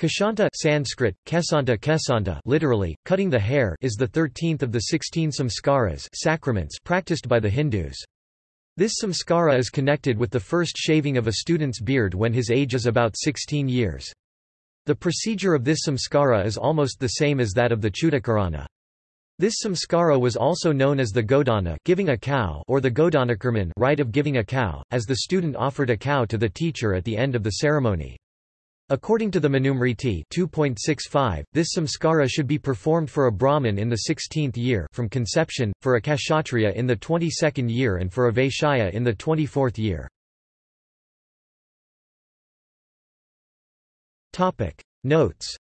Keshanta Sanskrit, kesanta kesanta literally, cutting the hair is the thirteenth of the sixteen samskaras sacraments practiced by the Hindus. This samskara is connected with the first shaving of a student's beard when his age is about 16 years. The procedure of this samskara is almost the same as that of the Chudakarana. This samskara was also known as the godana giving a cow or the godanakarman rite of giving a cow, as the student offered a cow to the teacher at the end of the ceremony. According to the Manusmriti 2.65, this samskara should be performed for a Brahmin in the 16th year from conception, for a Kshatriya in the 22nd year and for a Vaishya in the 24th year. Notes